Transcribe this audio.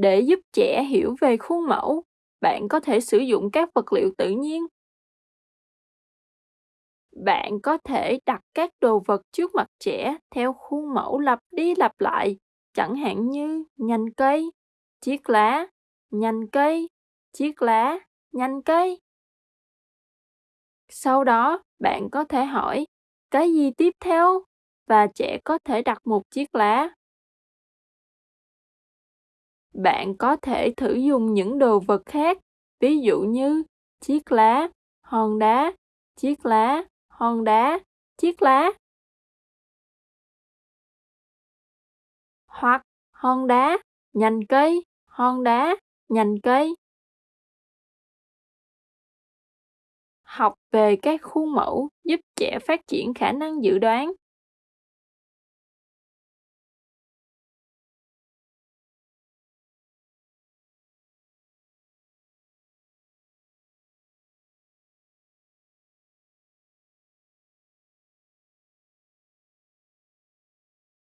Để giúp trẻ hiểu về khuôn mẫu, bạn có thể sử dụng các vật liệu tự nhiên. Bạn có thể đặt các đồ vật trước mặt trẻ theo khuôn mẫu lặp đi lặp lại, chẳng hạn như nhành cây, chiếc lá, nhành cây, chiếc lá, nhành cây. Sau đó, bạn có thể hỏi, cái gì tiếp theo? Và trẻ có thể đặt một chiếc lá. Bạn có thể thử dùng những đồ vật khác, ví dụ như chiếc lá, hòn đá, chiếc lá, hòn đá, chiếc lá. Hoặc hòn đá, nhành cây, hòn đá, nhành cây. Học về các khuôn mẫu giúp trẻ phát triển khả năng dự đoán